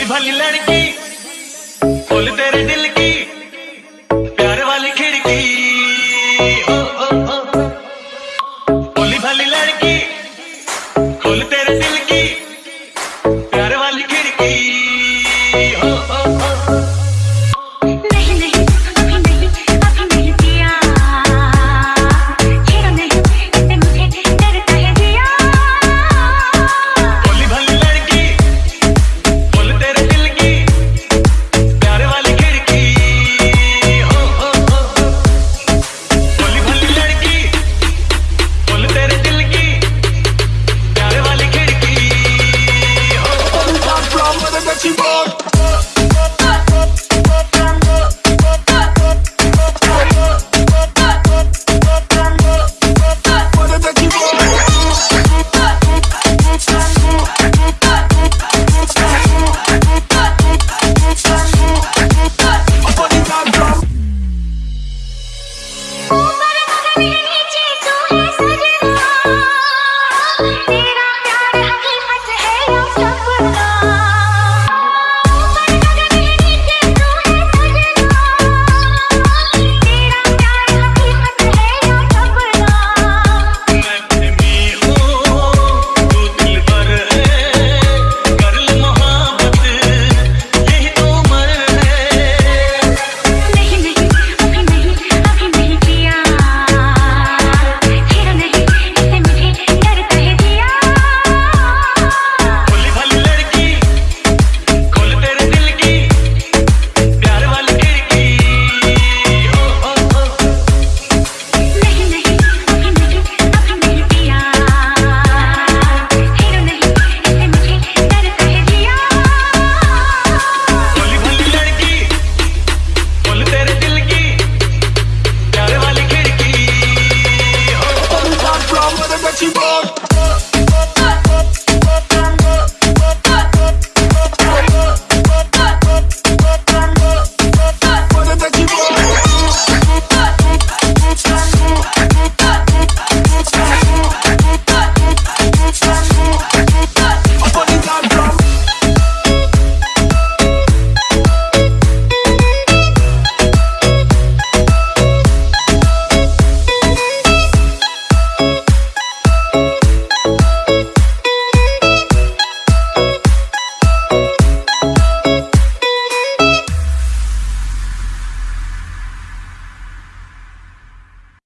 भली भाली लड़की खोल तेरे दिल की, प्यार वाली खिड़की। ओ ओ ओ भोली लड़की खोल तेरे दिल